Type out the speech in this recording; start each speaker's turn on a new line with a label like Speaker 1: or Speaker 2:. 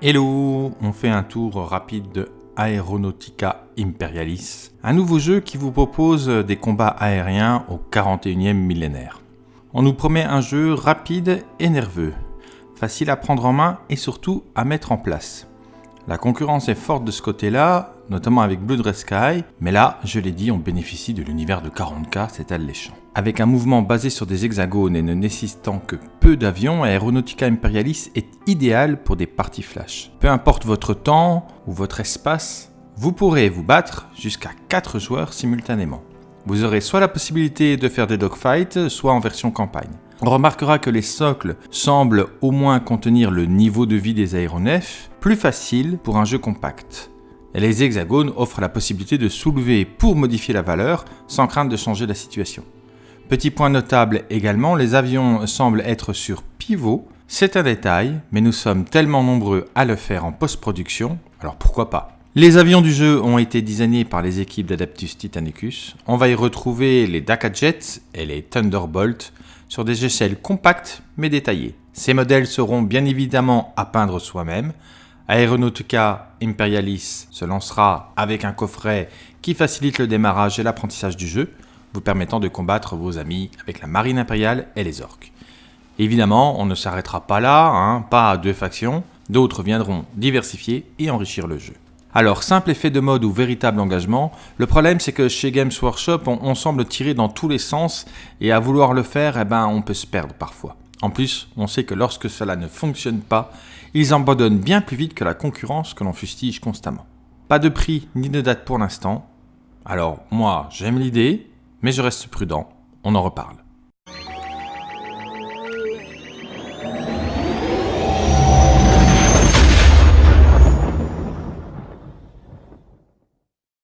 Speaker 1: Hello, on fait un tour rapide de Aeronautica Imperialis, un nouveau jeu qui vous propose des combats aériens au 41e millénaire. On nous promet un jeu rapide et nerveux, facile à prendre en main et surtout à mettre en place. La concurrence est forte de ce côté-là, notamment avec Blue Dress Sky, mais là, je l'ai dit, on bénéficie de l'univers de 40K, c'est alléchant. Avec un mouvement basé sur des hexagones et ne nécessitant que peu d'avions, Aeronautica Imperialis est idéal pour des parties flash. Peu importe votre temps ou votre espace, vous pourrez vous battre jusqu'à 4 joueurs simultanément. Vous aurez soit la possibilité de faire des dogfights, soit en version campagne. On remarquera que les socles semblent au moins contenir le niveau de vie des aéronefs, plus facile pour un jeu compact. Les hexagones offrent la possibilité de soulever pour modifier la valeur sans crainte de changer la situation. Petit point notable également, les avions semblent être sur pivot. C'est un détail, mais nous sommes tellement nombreux à le faire en post-production, alors pourquoi pas? Les avions du jeu ont été designés par les équipes d'Adaptus Titanicus. On va y retrouver les Dakar Jets et les Thunderbolt sur des échelles compactes mais détaillées. Ces modèles seront bien évidemment à peindre soi-même. Aeronautica Imperialis se lancera avec un coffret qui facilite le démarrage et l'apprentissage du jeu, vous permettant de combattre vos amis avec la marine impériale et les orques. Évidemment, on ne s'arrêtera pas là, hein, pas à deux factions, d'autres viendront diversifier et enrichir le jeu. Alors, simple effet de mode ou véritable engagement, le problème c'est que chez Games Workshop, on, semble tirer dans tous les sens et à vouloir le faire, eh ben, on peut se perdre parfois. En plus, on sait que lorsque cela ne fonctionne pas, ils abandonnent bien plus vite que la concurrence que l'on fustige constamment. Pas de prix ni de date pour l'instant. Alors, moi, j'aime l'idée, mais je reste prudent. On en reparle.